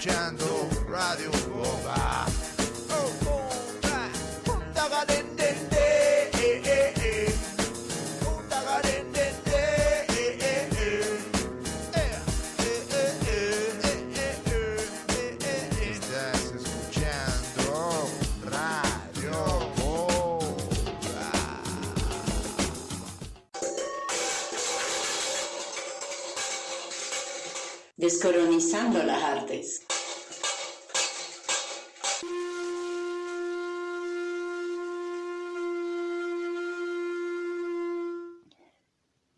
escuchando Radio Boba. Eh, eh, eh. Estás escuchando Radio Boba. Descolonizando las artes.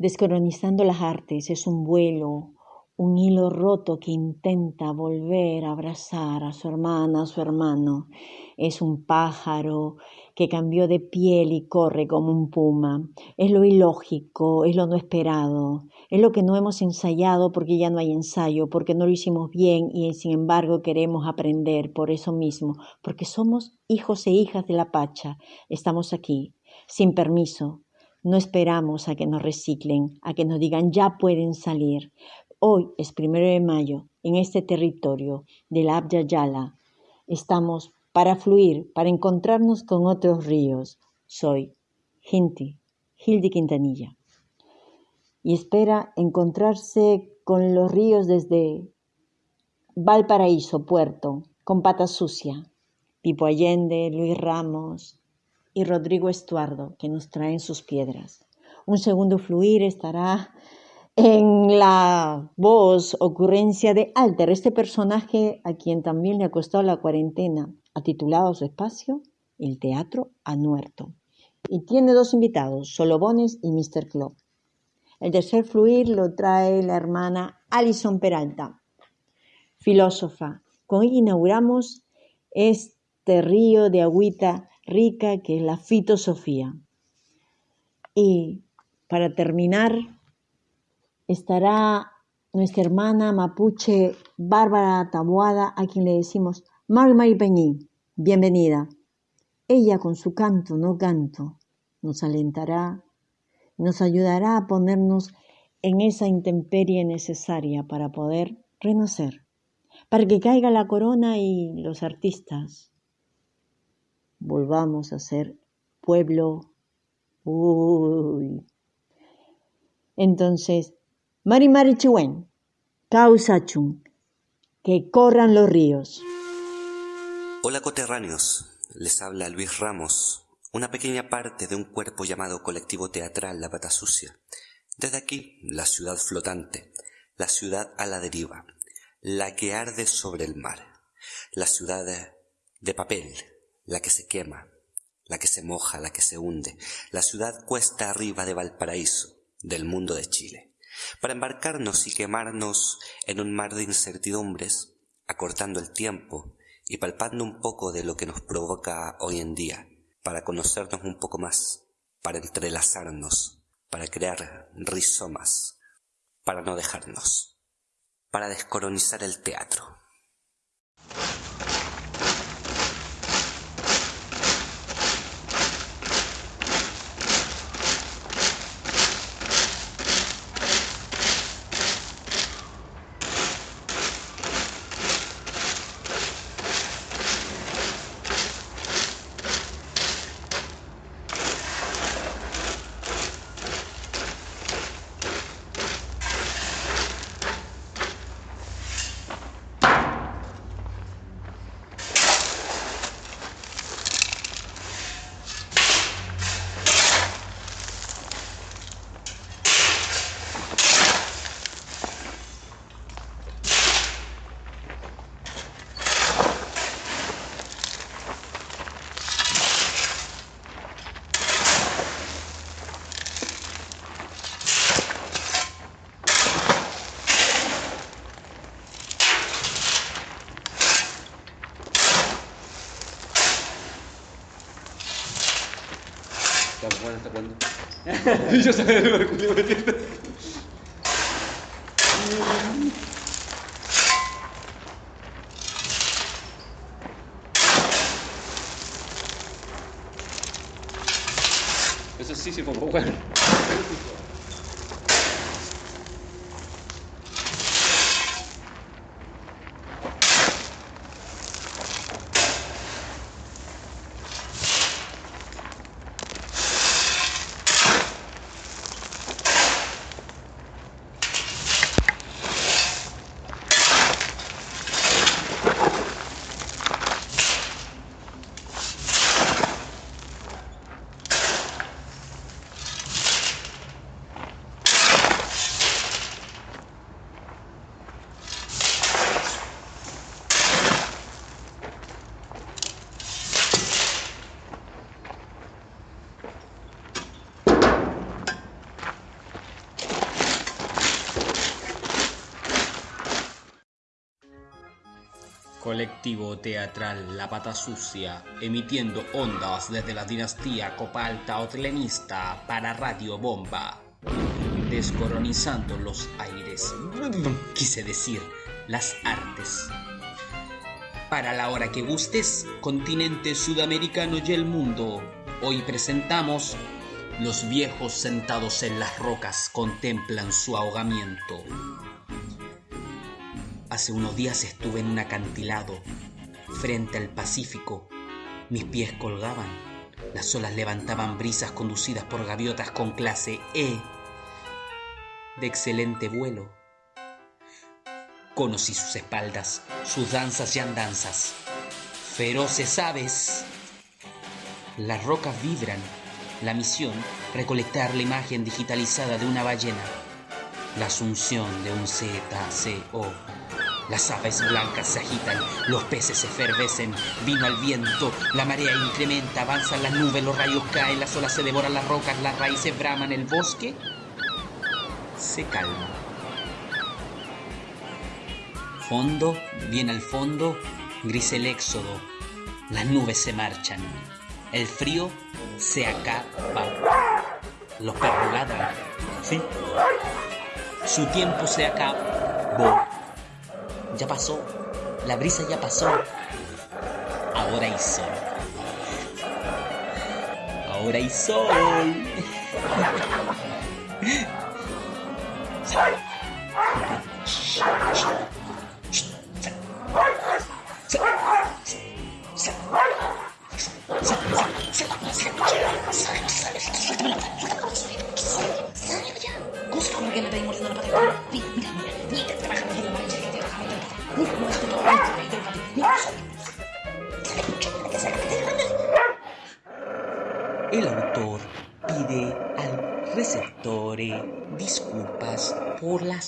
Descolonizando las artes es un vuelo, un hilo roto que intenta volver a abrazar a su hermana, a su hermano. Es un pájaro que cambió de piel y corre como un puma. Es lo ilógico, es lo no esperado, es lo que no hemos ensayado porque ya no hay ensayo, porque no lo hicimos bien y sin embargo queremos aprender por eso mismo, porque somos hijos e hijas de la Pacha. Estamos aquí, sin permiso, no esperamos a que nos reciclen, a que nos digan ya pueden salir. Hoy es primero de mayo, en este territorio de la Abya. Estamos para fluir, para encontrarnos con otros ríos. Soy Hinti, Hildi Quintanilla. Y espera encontrarse con los ríos desde Valparaíso, Puerto, con Pata Sucia, Pipo Allende, Luis Ramos, y Rodrigo Estuardo, que nos traen sus piedras. Un segundo fluir estará en la voz, ocurrencia de Alter, este personaje a quien también le ha costado la cuarentena, ha titulado su espacio El Teatro a Muerto. Y tiene dos invitados, Solobones y Mr. Club. El tercer fluir lo trae la hermana Alison Peralta, filósofa. Con ella inauguramos este río de agüita rica que es la fitosofía. Y para terminar, estará nuestra hermana mapuche Bárbara Taboada, a quien le decimos Mari Mari Peñí, bienvenida. Ella con su canto, no canto, nos alentará, nos ayudará a ponernos en esa intemperie necesaria para poder renacer, para que caiga la corona y los artistas volvamos a ser pueblo. Uy. Entonces, Mari Mari Chiwen, Causachun, que corran los ríos. Hola coterráneos, les habla Luis Ramos, una pequeña parte de un cuerpo llamado Colectivo Teatral La Pata Sucia. Desde aquí, la ciudad flotante, la ciudad a la deriva, la que arde sobre el mar, la ciudad de papel, la que se quema, la que se moja, la que se hunde, la ciudad cuesta arriba de Valparaíso, del mundo de Chile, para embarcarnos y quemarnos en un mar de incertidumbres, acortando el tiempo y palpando un poco de lo que nos provoca hoy en día, para conocernos un poco más, para entrelazarnos, para crear rizomas, para no dejarnos, para descolonizar el teatro. ¿Hasta cuándo? ¿Hasta cuándo? Yo sabía lo que me entiendo. Eso sí, sí, como bueno. Colectivo teatral La Pata Sucia, emitiendo ondas desde la dinastía Copalta Otlenista para Radio Bomba. Descoronizando los aires. Quise decir, las artes. Para la hora que gustes, continente sudamericano y el mundo. Hoy presentamos Los viejos sentados en las rocas contemplan su ahogamiento. Hace unos días estuve en un acantilado, frente al Pacífico. Mis pies colgaban. Las olas levantaban brisas conducidas por gaviotas con clase E, de excelente vuelo. Conocí sus espaldas, sus danzas y andanzas. Feroces aves. Las rocas vibran. La misión, recolectar la imagen digitalizada de una ballena. La asunción de un ZCO. Las aves blancas se agitan, los peces se efervecen, vino al viento, la marea incrementa, avanzan las nubes, los rayos caen, las olas se devoran las rocas, las raíces braman, el bosque se calma. Fondo, bien al fondo, gris el éxodo, las nubes se marchan, el frío se acaba, los perros ladran, ¿sí? Su tiempo se acabó. Ya pasó, la brisa ya pasó. Ahora hay sol. Ahora hay sol.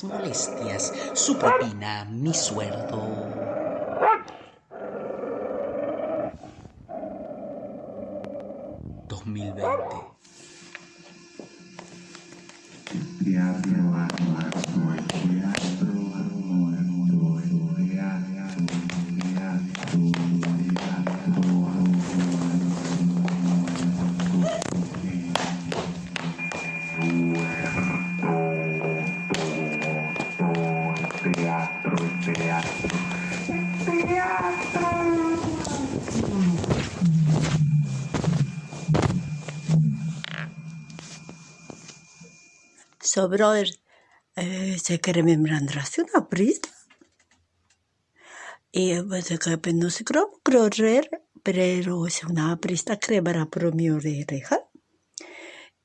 molestias. Su propina, mi sueldo. ...2020... So, brother, eh, se che remembrandrasi una brisa. E você que não se croma correr, pero se una brista crebará pro mio reja.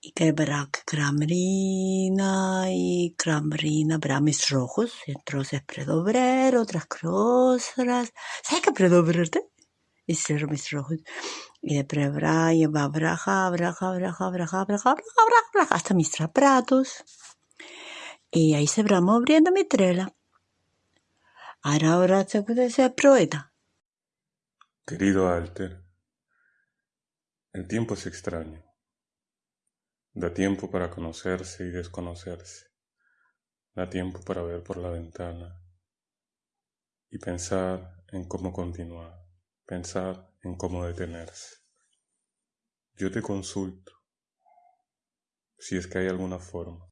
Y crebará cramrina y cramrina bramis rojos, entonces predobrer otras cosas. ¿Sabes qué predobrarte? Y ser mis rojos. Y de y braja, braja, braja, braja, braja, braja, braja, hasta mis trapratos. Y ahí se va abriendo mi trela. Ahora, ahora se puede ser proeta. Querido Alter, el tiempo es extraño. Da tiempo para conocerse y desconocerse. Da tiempo para ver por la ventana y pensar en cómo continuar, pensar en cómo detenerse. Yo te consulto si es que hay alguna forma.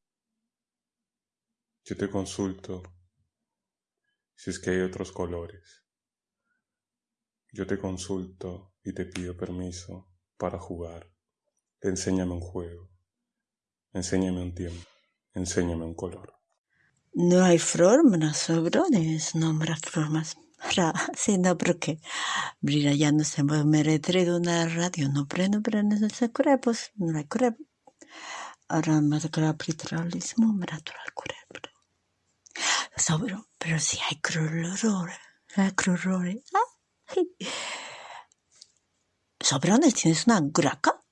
Yo te consulto si es que hay otros colores. Yo te consulto y te pido permiso para jugar. Enséñame un juego. Enséñame un tiempo. Enséñame un color. No hay formas, sobrones, nombra formas. Ra, sí, no, porque Brilla ya no se me retraigo una radio, no prendo, no se crepos, no hay crepos. Ahora me toca literalismo, me natural crepos. Sobro, pero si hay crurrores, hay crurrores. Ah, Sobrones, ¿tienes una graca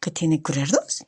que tiene cuerdos?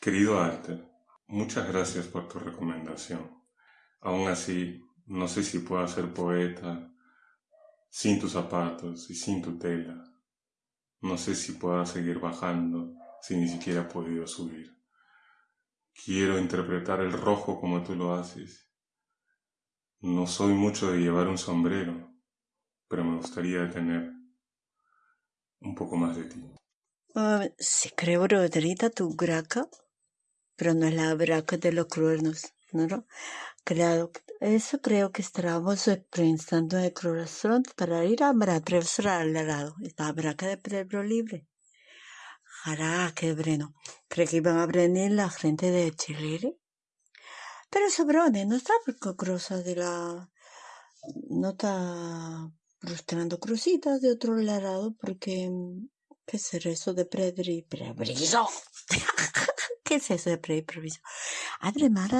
Querido Alter, muchas gracias por tu recomendación. Aún así, no sé si puedo ser poeta sin tus zapatos y sin tu tela. No sé si pueda seguir bajando si ni siquiera he podido subir. Quiero interpretar el rojo como tú lo haces. No soy mucho de llevar un sombrero, pero me gustaría tener un poco más de ti. Uh, si creo Rodrita tu graca, pero no es la braca de los cuernos, ¿no? Claro, eso creo que estábamos pensando el corazón para ir a atravesar al lado, la braca de Pedro Libre. Hará, qué breno. Creo que iban a venir la gente de Chile. Pero Sobrone no está cruza de la... No está frustrando crucitas de otro lado porque... ¿Qué es eso de Predri? Prebriso. ¿Qué es eso de preimproviso? Además,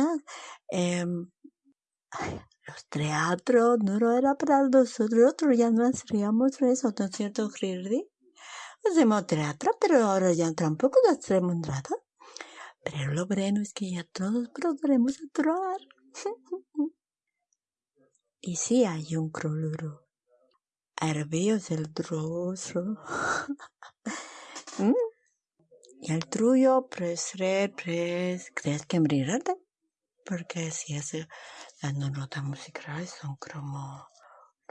eh, los teatros no era para nosotros, ya no hacíamos eso, ¿no es cierto, Girdi? Hacemos teatro, pero ahora ya tampoco hacemos nada. Pero lo bueno es que ya todos podremos actuar. y sí hay un croluro. es el trozo. ¿Mm? Y el tuyo, pues, pues, crees que brillante. Porque si es las notas musicales son como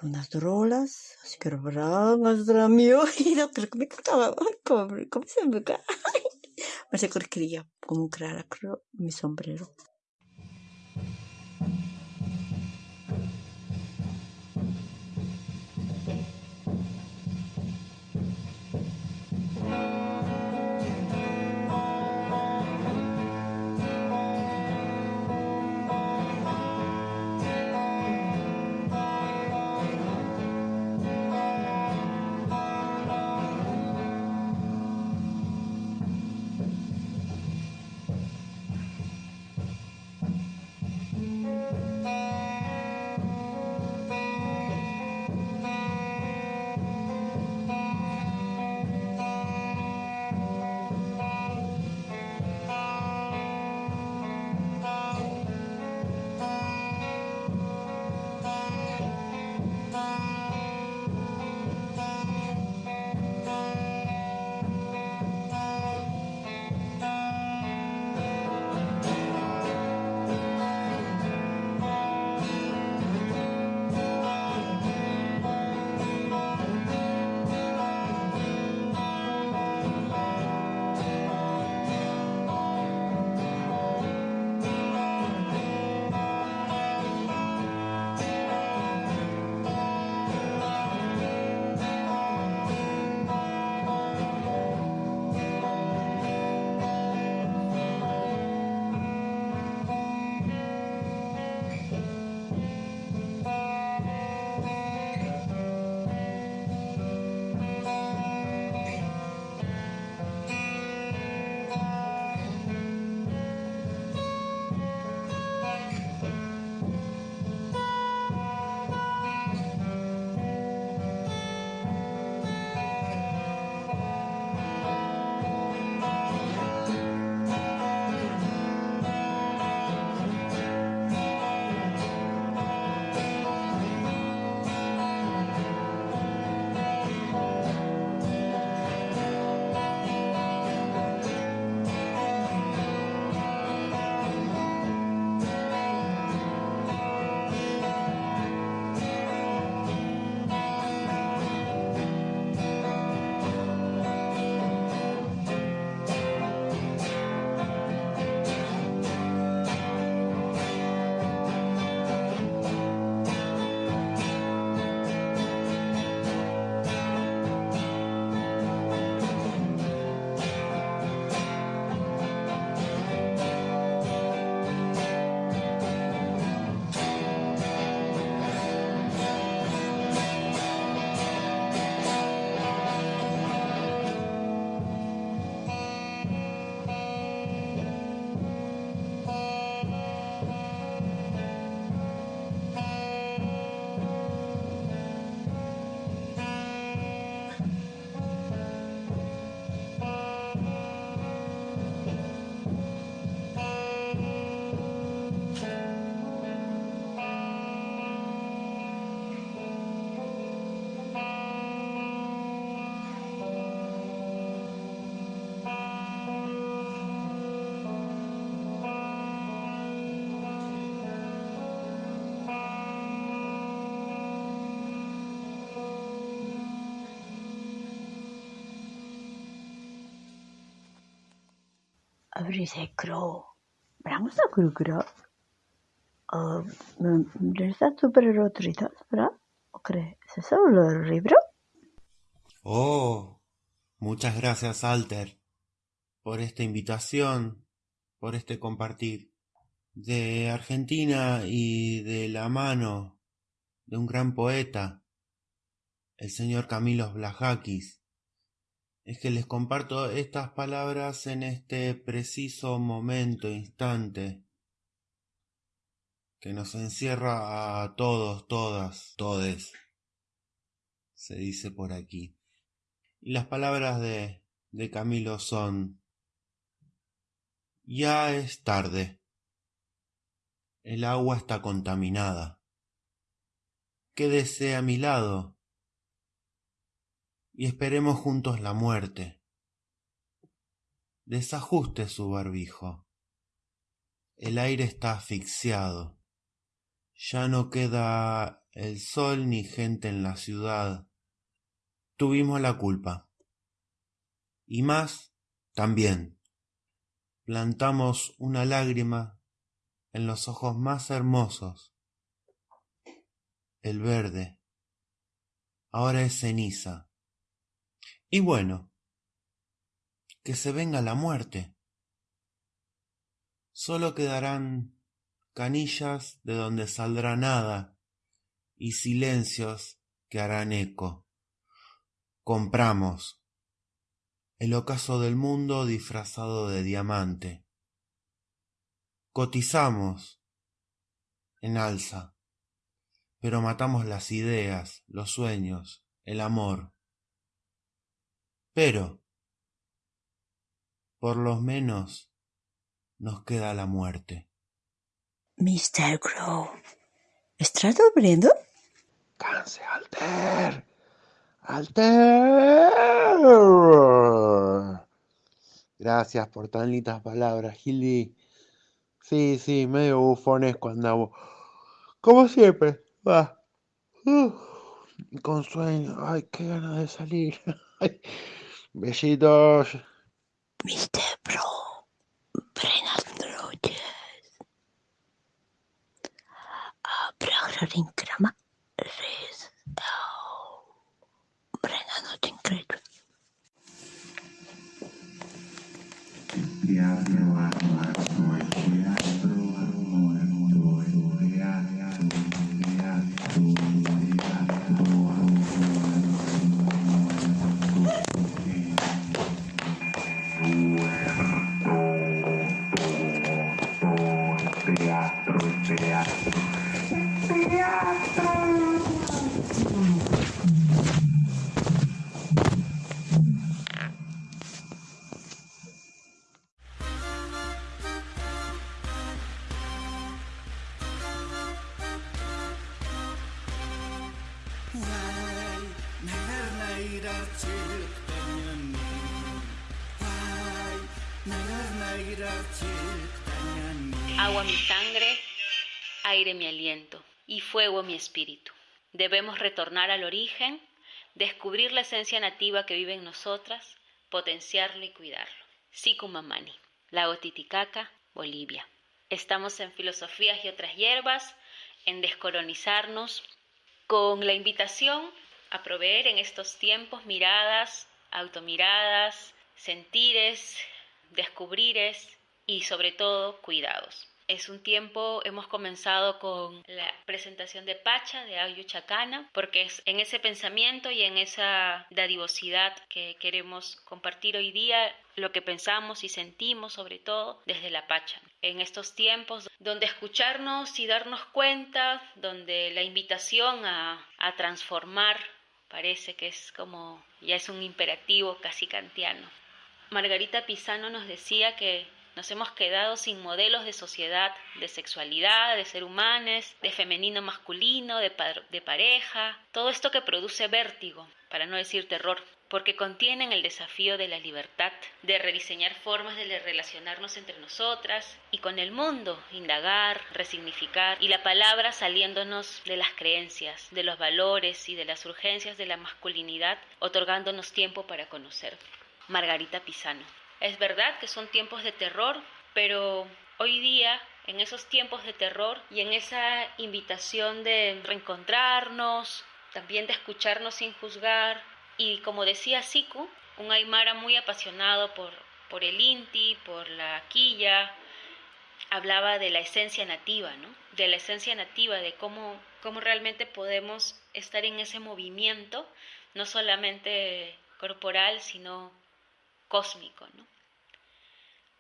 unas drolas, así que bragas de mi oído, creo que me cantaba, ¿cómo, se me cae? Me se como crear mi sombrero. Abrisecro. Bramos a crugro. Resta super rotritas, ¿verdad? ¿O crees? ¿Es el libro? Oh, muchas gracias, Alter, por esta invitación, por este compartir. De Argentina y de la mano de un gran poeta, el señor Camilo Blajakis, es que les comparto estas palabras en este preciso momento, instante, que nos encierra a todos, todas, todes, se dice por aquí. Y las palabras de, de Camilo son, ya es tarde, el agua está contaminada, quédese a mi lado y esperemos juntos la muerte. Desajuste su barbijo. El aire está asfixiado. Ya no queda el sol ni gente en la ciudad. Tuvimos la culpa. Y más también. Plantamos una lágrima en los ojos más hermosos. El verde. Ahora es ceniza y bueno, que se venga la muerte. Solo quedarán canillas de donde saldrá nada y silencios que harán eco. Compramos el ocaso del mundo disfrazado de diamante. Cotizamos en alza, pero matamos las ideas, los sueños, el amor. Pero, por lo menos, nos queda la muerte. Mr. Crow, ¿estás durmiendo? Canse, Alter. Alter. Gracias por tan lindas palabras, Gilly. Sí, sí, medio bufonesco andamos. Como siempre. Va. con sueño. Ay, qué ganas de salir. Besitos. Mr. Pro, buenas noches. Krama res. Buenas noches, increíble. Fuego mi espíritu. Debemos retornar al origen, descubrir la esencia nativa que vive en nosotras, potenciarlo y cuidarlo. Sikumamani, Lago Titicaca, Bolivia. Estamos en Filosofías y otras hierbas, en descolonizarnos, con la invitación a proveer en estos tiempos miradas, automiradas, sentires, descubrires y sobre todo cuidados. Es un tiempo, hemos comenzado con la presentación de Pacha, de Ayu Chacana, porque es en ese pensamiento y en esa dadivosidad que queremos compartir hoy día lo que pensamos y sentimos sobre todo desde la Pacha. En estos tiempos donde escucharnos y darnos cuenta, donde la invitación a, a transformar parece que es como ya es un imperativo casi kantiano. Margarita Pisano nos decía que nos hemos quedado sin modelos de sociedad, de sexualidad, de ser humanos, de femenino masculino, de, de pareja, todo esto que produce vértigo, para no decir terror, porque contienen el desafío de la libertad, de rediseñar formas de relacionarnos entre nosotras y con el mundo, indagar, resignificar, y la palabra saliéndonos de las creencias, de los valores y de las urgencias de la masculinidad, otorgándonos tiempo para conocer. Margarita Pisano. Es verdad que son tiempos de terror, pero hoy día, en esos tiempos de terror y en esa invitación de reencontrarnos, también de escucharnos sin juzgar, y como decía Siku, un Aymara muy apasionado por, por el Inti, por la quilla, hablaba de la esencia nativa, ¿no? De la esencia nativa, de cómo, cómo realmente podemos estar en ese movimiento, no solamente corporal, sino cósmico, ¿no?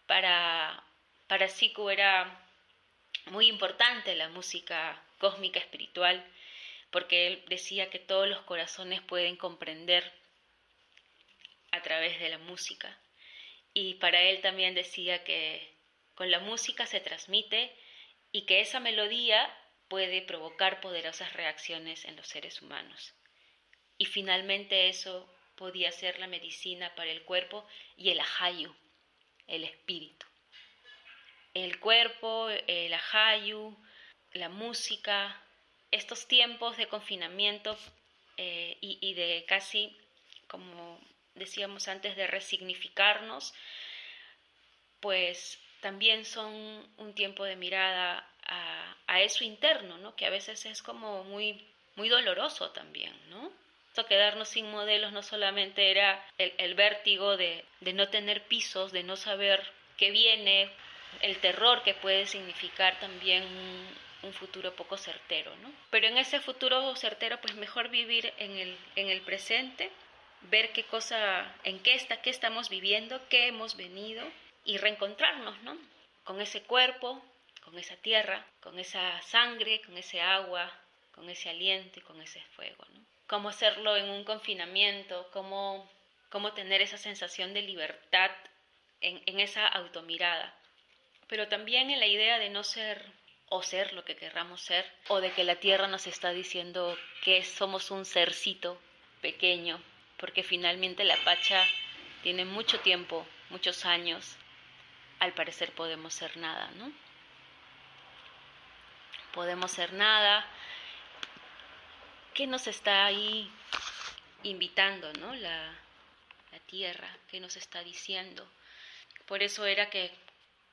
Para, para Siku era muy importante la música cósmica espiritual, porque él decía que todos los corazones pueden comprender a través de la música. Y para él también decía que con la música se transmite y que esa melodía puede provocar poderosas reacciones en los seres humanos. Y finalmente eso podía ser la medicina para el cuerpo y el ajayu, el espíritu. El cuerpo, el ajayu, la música, estos tiempos de confinamiento eh, y, de casi, como decíamos antes, de resignificarnos, pues también son un tiempo de mirada a, eso interno, ¿no? que a veces es como muy, muy doloroso también, ¿no? Esto quedarnos sin modelos no solamente era el, vértigo de, no tener pisos, de no saber qué viene, el terror que puede significar también un, futuro poco certero, ¿no? Pero en ese futuro certero, pues mejor vivir en el, en el presente, ver qué cosa, en qué está, qué estamos viviendo, qué hemos venido y reencontrarnos, ¿no? Con ese cuerpo, con esa tierra, con esa sangre, con ese agua, con ese aliento y con ese fuego, ¿no? Cómo hacerlo en un confinamiento, cómo, cómo tener esa sensación de libertad en, en esa automirada, pero también en la idea de no ser o ser lo que querramos ser, o de que la tierra nos está diciendo que somos un sercito pequeño, porque finalmente la Pacha tiene mucho tiempo, muchos años al parecer podemos ser nada, ¿no? Podemos ser nada. ¿Qué nos está ahí invitando, ¿no? La, la tierra, ¿qué nos está diciendo? Por eso era que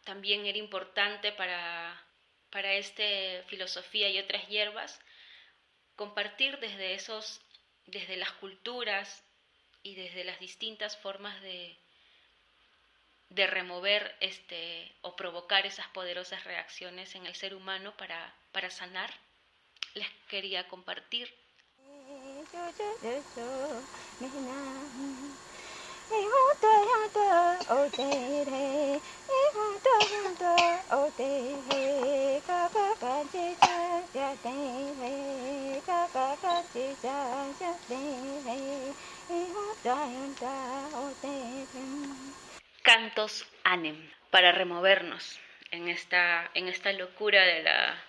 también era importante para, para filosofía y otras hierbas compartir desde esos, desde las culturas y desde las distintas formas de, de remover este o provocar esas poderosas reacciones en el ser humano para, para sanar, les quería compartir. Cantos anem para removernos en esta, en esta locura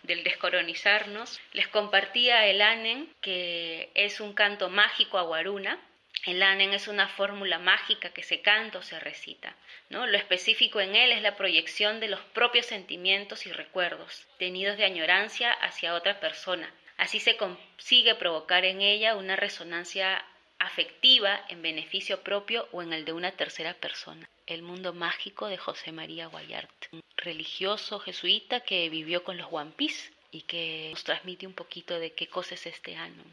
del descolonizarnos. Les compartía el anen, que es un canto mágico a Guaruna. El anen es una fórmula mágica que se canta o se recita. ¿no? Lo específico en él es la proyección de los propios sentimientos y recuerdos, tenidos de añorancia hacia otra persona. Así se consigue provocar en ella una resonancia afectiva en beneficio propio o en el de una tercera persona. El mundo mágico de José María Guayart, un religioso jesuita que vivió con los Wampis y que nos transmite un poquito de qué cosa es este año.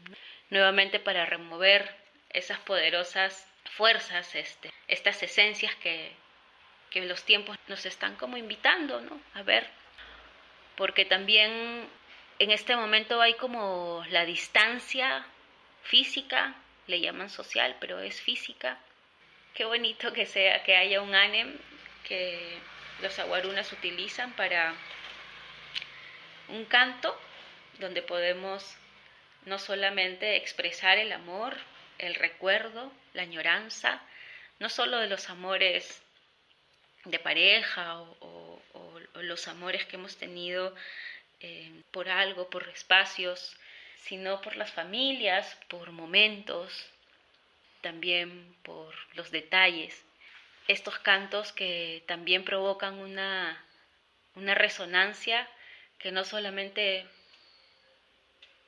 Nuevamente para remover esas poderosas fuerzas, este, estas esencias que, que los tiempos nos están como invitando ¿no? a ver, porque también en este momento hay como la distancia física le llaman social, pero es física. Qué bonito que sea, que haya un ANEM que los aguarunas utilizan para un canto donde podemos no solamente expresar el amor, el recuerdo, la añoranza, no solo de los amores de pareja o, los amores que hemos tenido eh, por algo, por espacios sino por las familias, por momentos, también por los detalles. Estos cantos que también provocan una, una resonancia que no solamente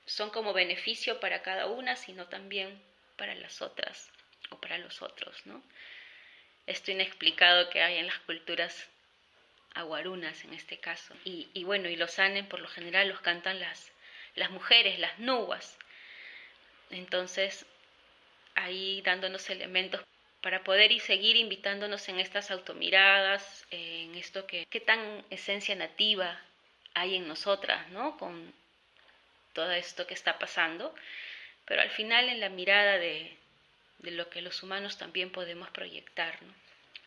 son como beneficio para cada una, sino también para las otras o para los otros, ¿no? esto inexplicado que hay en las culturas aguarunas en este caso. Y, bueno, y los anen por lo general los cantan las, las mujeres, las nuas. Entonces, ahí dándonos elementos para poder y seguir invitándonos en estas automiradas, en esto que, qué tan esencia nativa hay en nosotras, ¿no? Con todo esto que está pasando, pero al final en la mirada de, de lo que los humanos también podemos proyectar, ¿no?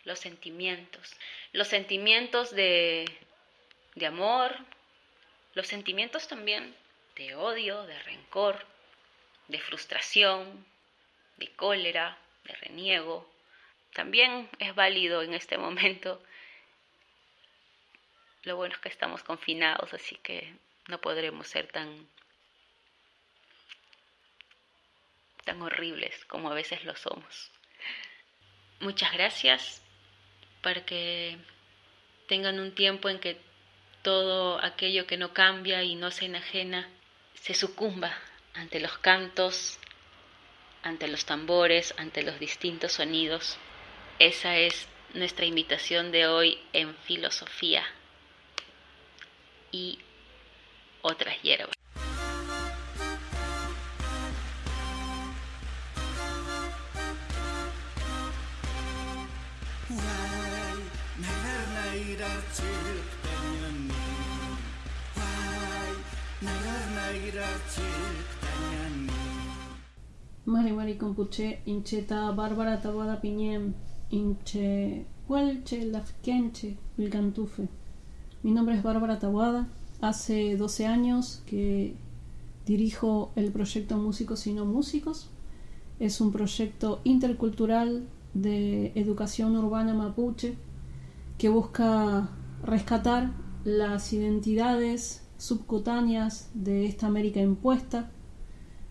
Los sentimientos, los sentimientos de, de amor, los sentimientos también de odio, de rencor, de frustración, de cólera, de reniego. También es válido en este momento. Lo bueno es que estamos confinados, así que no podremos ser tan tan horribles como a veces lo somos. Muchas gracias para que tengan un tiempo en que todo aquello que no cambia y no se enajena se sucumba ante los cantos, ante los tambores, ante los distintos sonidos. Esa es nuestra invitación de hoy en filosofía y otras hierbas. Mari Mari Compuche, Incheta, Bárbara Tabada Piñem, Inche, Huelche, Lafkenche, Vilcantufe. Mi nombre es Bárbara Tabuada. Hace 12 años que dirijo el proyecto Músicos y No Músicos. Es un proyecto intercultural de educación urbana mapuche que busca rescatar las identidades subcutáneas de esta América impuesta,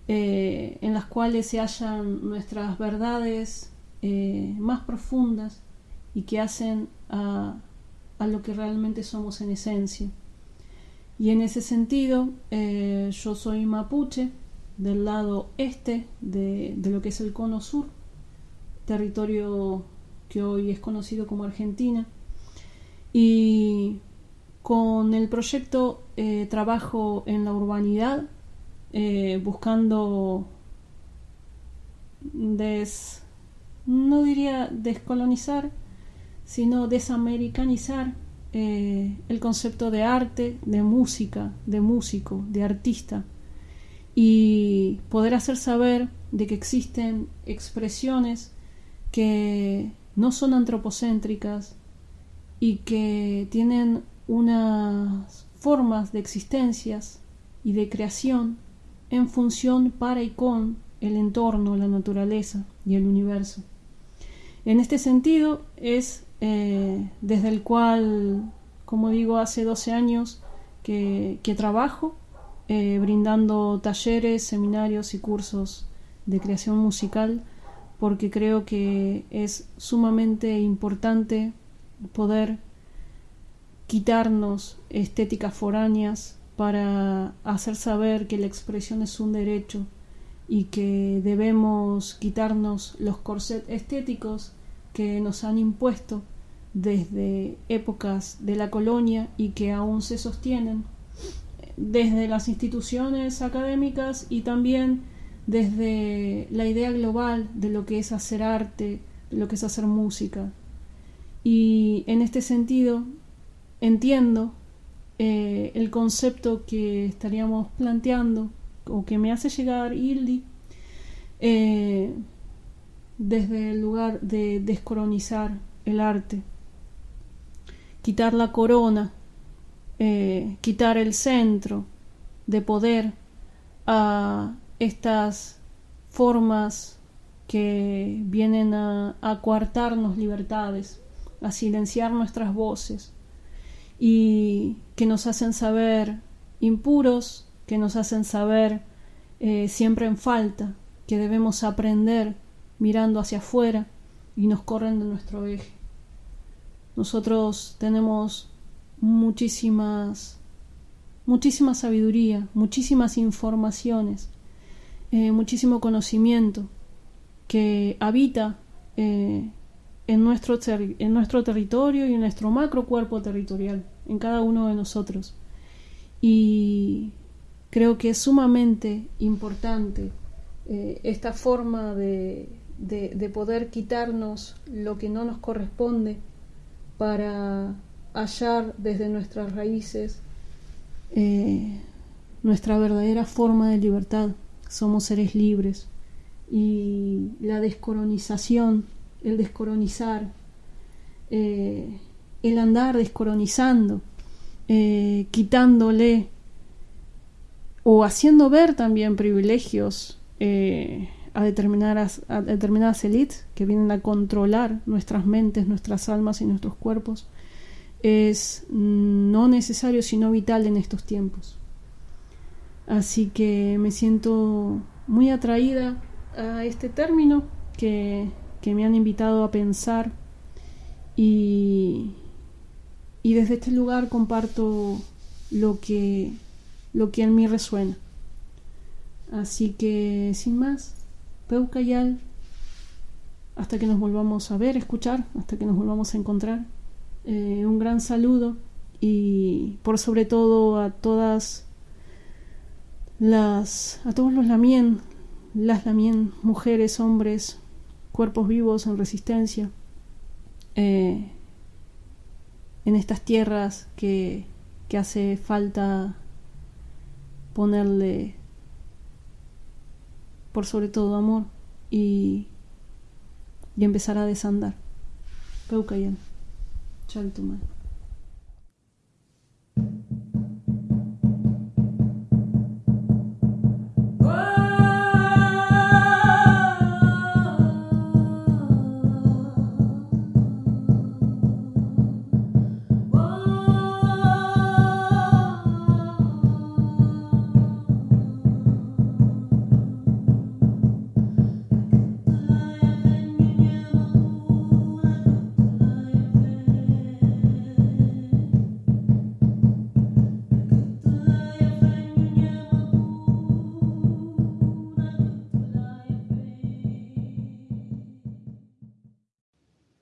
eh, en las cuales se hallan nuestras verdades eh, más profundas y que hacen a, lo que realmente somos en esencia. Y en ese sentido, eh, yo soy mapuche del lado este de, de lo que es el cono sur, territorio que hoy es conocido como Argentina y con el proyecto eh, trabajo en la urbanidad, eh, buscando des, no diría descolonizar, sino desamericanizar eh, el concepto de arte, de música, de músico, de artista, y poder hacer saber de que existen expresiones que no son antropocéntricas, y que tienen unas formas de existencias y de creación en función para y con el entorno, la naturaleza y el universo. En este sentido es eh, desde el cual, como digo, hace 12 años que, trabajo eh, brindando talleres, seminarios y cursos de creación musical porque creo que es sumamente importante poder quitarnos estéticas foráneas para hacer saber que la expresión es un derecho y que debemos quitarnos los corsets estéticos que nos han impuesto desde épocas de la colonia y que aún se sostienen desde las instituciones académicas y también desde la idea global de lo que es hacer arte, de lo que es hacer música. Y en este sentido entiendo eh, el concepto que estaríamos planteando o que me hace llegar Hildi eh, desde el lugar de descolonizar el arte, quitar la corona, eh, quitar el centro de poder a estas formas que vienen a, a coartarnos libertades a silenciar nuestras voces y que nos hacen saber impuros, que nos hacen saber eh, siempre en falta, que debemos aprender mirando hacia afuera y nos corren de nuestro eje. Nosotros tenemos muchísimas, muchísima sabiduría, muchísimas informaciones, eh, muchísimo conocimiento que habita eh, en nuestro, en nuestro territorio y en nuestro macro cuerpo territorial, en cada uno de nosotros. Y creo que es sumamente importante eh, esta forma de, de, poder quitarnos lo que no nos corresponde para hallar desde nuestras raíces eh, nuestra verdadera forma de libertad. Somos seres libres y la descolonización, el descolonizar, eh, el andar descolonizando, eh, quitándole o haciendo ver también privilegios eh, a, determinadas, a determinadas élites que vienen a controlar nuestras mentes, nuestras almas y nuestros cuerpos, es no necesario sino vital en estos tiempos. Así que me siento muy atraída a este término que, me han invitado a pensar y, y, desde este lugar comparto lo que, lo que en mí resuena. Así que sin más, Peucayal, hasta que nos volvamos a ver, escuchar, hasta que nos volvamos a encontrar. Eh, un gran saludo y por sobre todo a todas las a todos los lamien las también mujeres, hombres, cuerpos vivos en resistencia, eh, en estas tierras que, que hace falta ponerle por sobre todo amor y, y empezar a desandar. Peucayan. Chaltuman.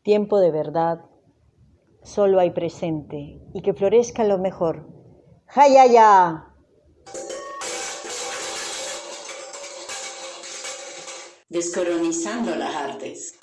Tiempo de verdad, solo hay presente y que florezca lo mejor. ¡Hayaya! Descolonizando las artes.